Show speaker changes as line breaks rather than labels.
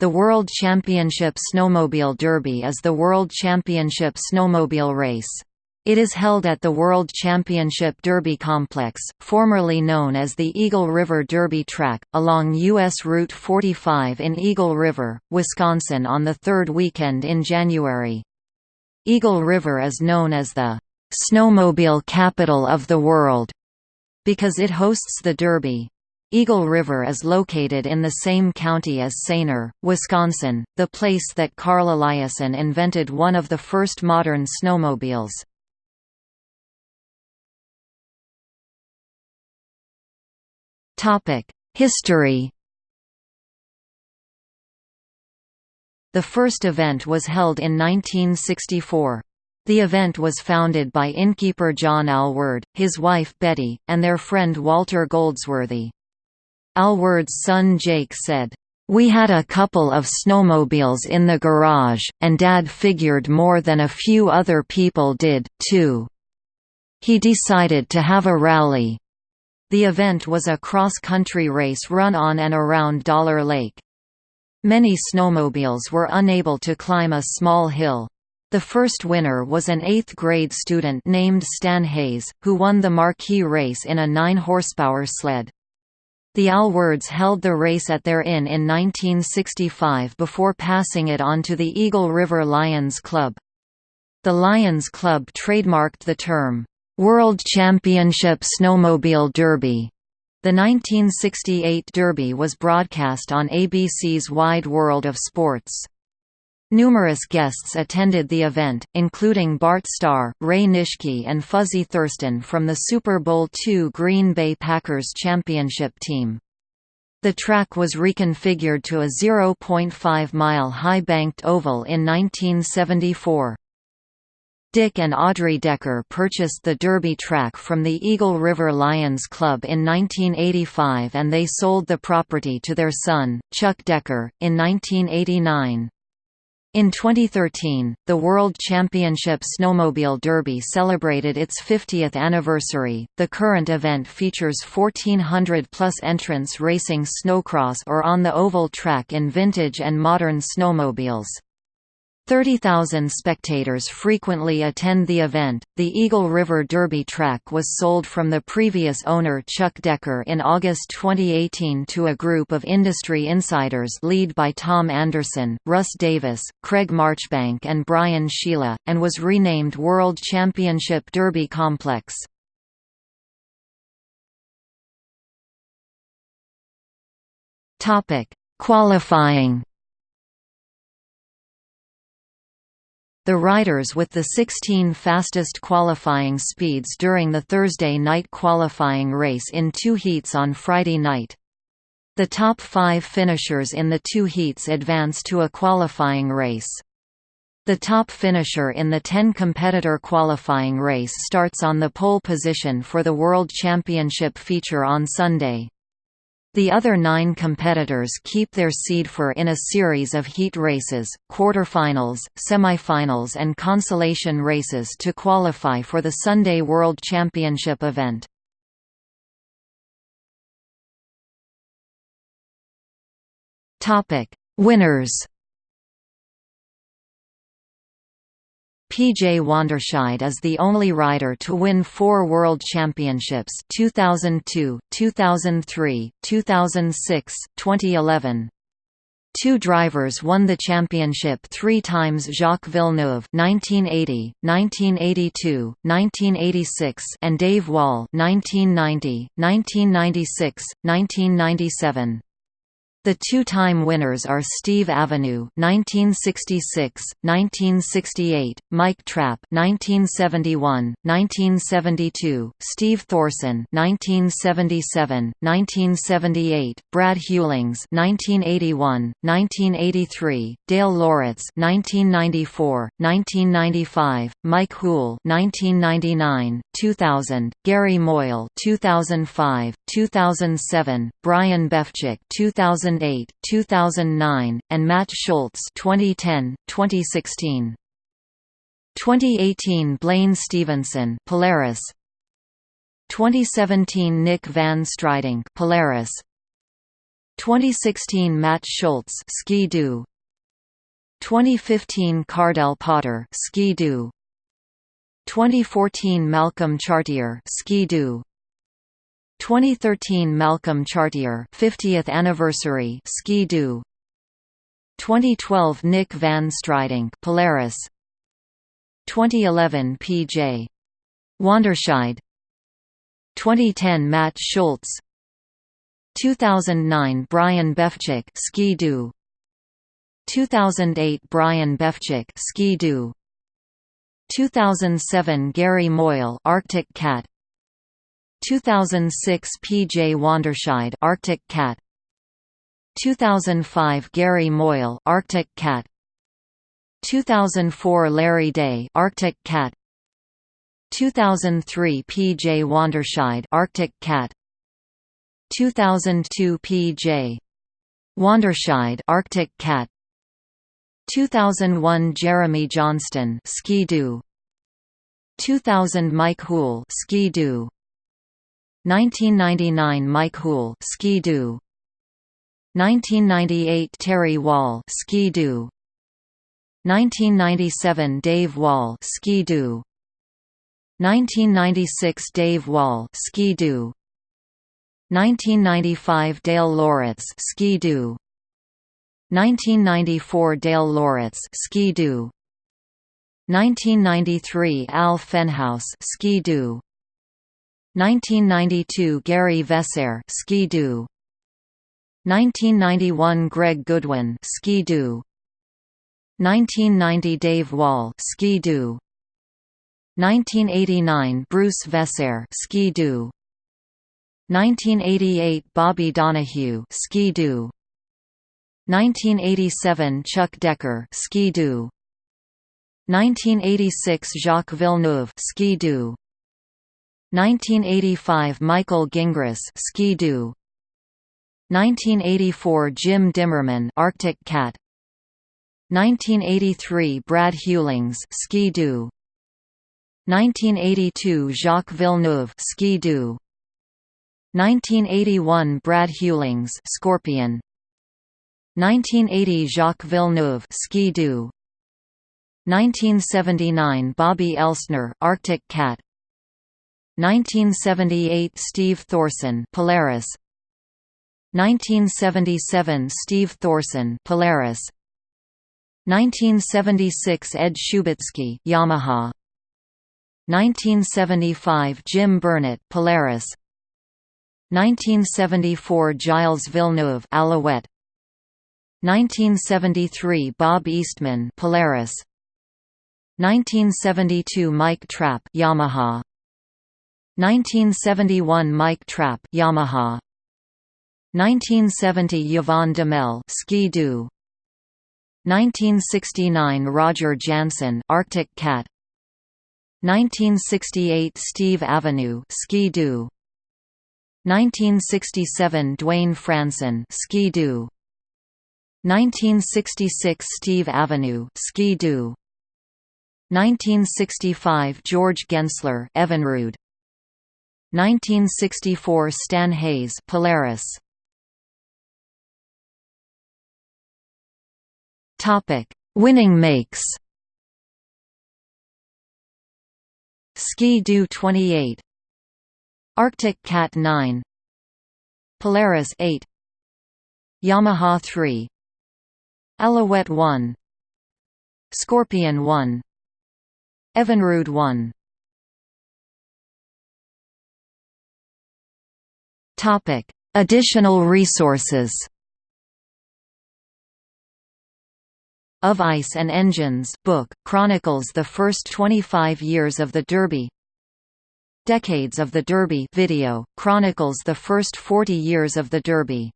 The World Championship Snowmobile Derby is the World Championship snowmobile race. It is held at the World Championship Derby Complex, formerly known as the Eagle River Derby Track, along U.S. Route 45 in Eagle River, Wisconsin on the third weekend in January. Eagle River is known as the snowmobile capital of the world because it hosts the Derby. Eagle River is located in the same county as Sayner, Wisconsin, the place that Carl Eliason invented one of the first modern snowmobiles. History The first event was held in 1964. The event was founded by innkeeper John Alward, his wife Betty, and their friend Walter Goldsworthy. Alward's son Jake said, "...we had a couple of snowmobiles in the garage, and Dad figured more than a few other people did, too. He decided to have a rally." The event was a cross-country race run on and around Dollar Lake. Many snowmobiles were unable to climb a small hill. The first winner was an eighth-grade student named Stan Hayes, who won the marquee race in a 9-horsepower sled. The Alwards held the race at their inn in 1965 before passing it on to the Eagle River Lions Club. The Lions Club trademarked the term, "'World Championship Snowmobile Derby' The 1968 Derby was broadcast on ABC's Wide World of Sports. Numerous guests attended the event, including Bart Starr, Ray Nitschke and Fuzzy Thurston from the Super Bowl II Green Bay Packers championship team. The track was reconfigured to a 0.5-mile high banked oval in 1974. Dick and Audrey Decker purchased the Derby track from the Eagle River Lions Club in 1985 and they sold the property to their son, Chuck Decker, in 1989. In 2013, the World Championship Snowmobile Derby celebrated its 50th anniversary. The current event features 1,400 plus entrants racing snowcross or on the oval track in vintage and modern snowmobiles. 30,000 spectators frequently attend the event. The Eagle River Derby track was sold from the previous owner Chuck Decker in August 2018 to a group of industry insiders led by Tom Anderson, Russ Davis, Craig Marchbank, and Brian Sheila, and was renamed World Championship Derby Complex. Qualifying The riders with the 16 fastest qualifying speeds during the Thursday night qualifying race in two heats on Friday night. The top five finishers in the two heats advance to a qualifying race. The top finisher in the 10-competitor qualifying race starts on the pole position for the World Championship feature on Sunday. The other nine competitors keep their seed for in a series of heat races, quarterfinals, semifinals and consolation races to qualify for the Sunday World Championship event. Winners PJ Wanderscheid is the only rider to win four World Championships 2002, 2003, 2006, 2011. Two drivers won the championship three times Jacques Villeneuve 1980, 1982, 1986 and Dave Wall 1990, 1996, 1997. The two-time winners are Steve Avenue (1966, 1968), Mike Trapp (1971, 1972), Steve Thorson (1977, 1978), Brad Hewlings (1981, 1983), Dale Loritz (1994, 1995), Mike Houle (1999, 2000), Gary Moyle (2005, 2007), Brian Befchik (2000 2008, 2009, and Matt Schultz 2010, 2016. 2018 Blaine Stevenson Polaris. 2017 Nick Van Strydonk Polaris. 2016 Matt Schultz Ski-Doo 2015 Cardell Potter Ski-Doo 2014 Malcolm Chartier Ski-Doo 2013 Malcolm Chartier 50th anniversary Ski-Doo 2012 Nick Van Strydonk Polaris. 2011 PJ Wanderscheid. 2010 Matt Schultz. 2009 Brian Befchik Ski-Doo 2008 Brian Befchik Ski-Doo 2007 Gary Moyle Arctic Cat 2006 P.J. Wanderscheid Arctic Cat 2005 Gary Moyle Arctic Cat 2004 Larry Day Arctic Cat 2003 P.J. Wanderscheid Arctic Cat 2002 P.J. Wanderscheid Arctic Cat 2001 Jeremy Johnston Ski-Doo 2000 Mike Houle Ski-Doo 1999 Mike Houle Ski-Doo 1998 Terry Wall Ski-Doo 1997 Dave Wall Ski-Doo 1996 Dave Wall Ski-Doo 1995 Dale Loritz Ski-Doo 1994 Dale Loritz Ski-Doo 1993 Al Fenhouse Ski-Doo 1992 Gary Vesser Ski-Doo 1991 Greg Goodwin Ski-Doo 1990 Dave Wall Ski-Doo 1989 Bruce Vesser Ski-Doo 1988 Bobby Donahue Ski-Doo 1987 Chuck Decker Ski-Doo 1986 Jacques Villeneuve Ski-Doo 1985 Michael Gingras Ski-Doo 1984 Jim Dimmerman Arctic Cat. 1983 Brad Hewlings Ski-Doo 1982 Jacques Villeneuve Ski-Doo 1981 Brad Hewlings Scorpion. 1980 Jacques Villeneuve Ski-Doo 1979 Bobby Elsner Arctic Cat 1978 Steve Thorson Polaris. 1977 Steve Thorson Polaris. 1976 Ed Shubitsky Yamaha. 1975 Jim Burnett Polaris. 1974 Gilles Villeneuve Alouette. 1973 Bob Eastman Polaris. 1972 Mike Trapp Yamaha 1971 Mike Trapp Yamaha. 1970 Yvon Duhamel Ski-Doo. 1969 Roger Jansen Arctic Cat. 1968 Steve Avenue Ski-Doo. 1967 Dwayne Franson Ski-Doo. 1966 Steve Avenue Ski-Doo. 1965 George Gensler Evinrude 1964 Stan Hayes Polaris. Topic Winning makes. Ski-Doo 28 Arctic Cat 9 Polaris 8 Yamaha 3 Alouette 1 Scorpion 1 Evinrude 1 Topic: Additional resources. Of Ice and Engines book, chronicles the first 25 years of the Derby Decades of the Derby video, chronicles the first 40 years of the Derby